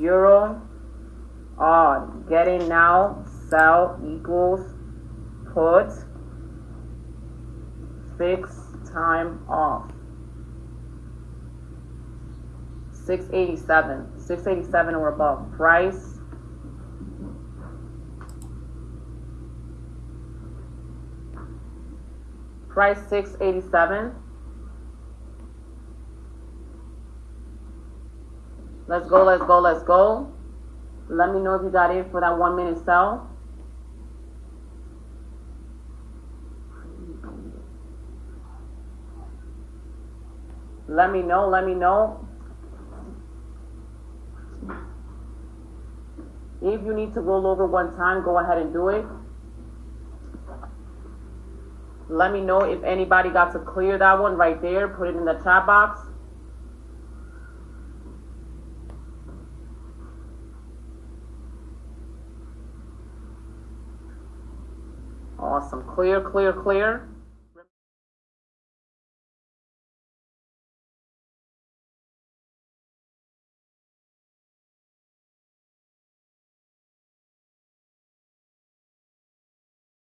euro odd. Getting now, sell equals put fixed time off. 687. 687 or above. Price. Price 687. Let's go, let's go, let's go. Let me know if you got it for that one minute sell. Let me know, let me know. If you need to roll over one time, go ahead and do it. Let me know if anybody got to clear that one right there. Put it in the chat box. Awesome. Clear, clear, clear.